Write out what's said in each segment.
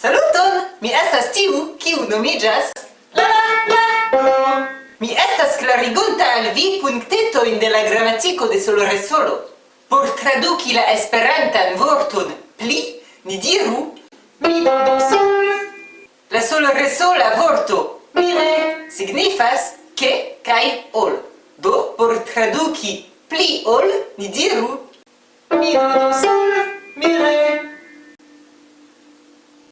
Saluton! Mi estas tiu, kiu nomiĝas... La, la, la. Mi estas klarigunta al vi punktetojn de la gramatiko de Soloresolo. Por traduki la esperantan vorton pli, ni diru... Pli, sol. La Soloresola vorto pli signifas ke kaj ol. Do, por traduki pli ol, ni diru... mi sol.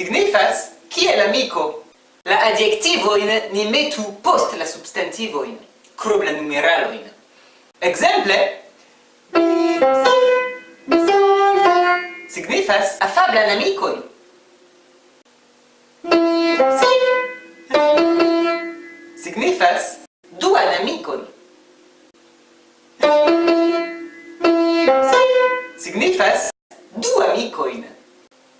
signifas kiel amiko. La adjektivoin ni metu post la substantivoin, krom la numeraloin. Exemple, signifas afablan amikon. Signifas duan amikon. Signifas du amikoin.